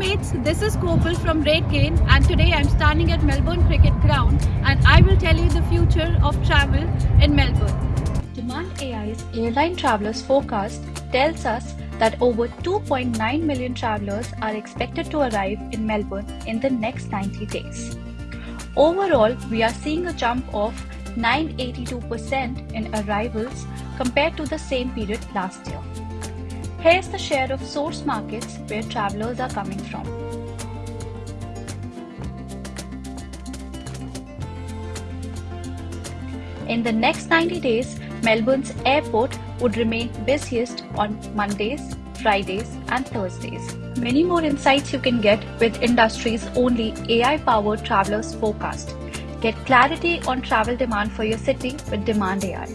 mates, this is Kopal from RateGain and today I'm standing at Melbourne Cricket Ground and I will tell you the future of travel in Melbourne. Demand AI's airline travelers forecast tells us that over 2.9 million travelers are expected to arrive in Melbourne in the next 90 days. Overall, we are seeing a jump of 982% in arrivals compared to the same period last year. Here's the share of source markets where travelers are coming from. In the next 90 days, Melbourne's airport would remain busiest on Mondays, Fridays, and Thursdays. Many more insights you can get with industry's only AI powered travelers forecast. Get clarity on travel demand for your city with Demand AI.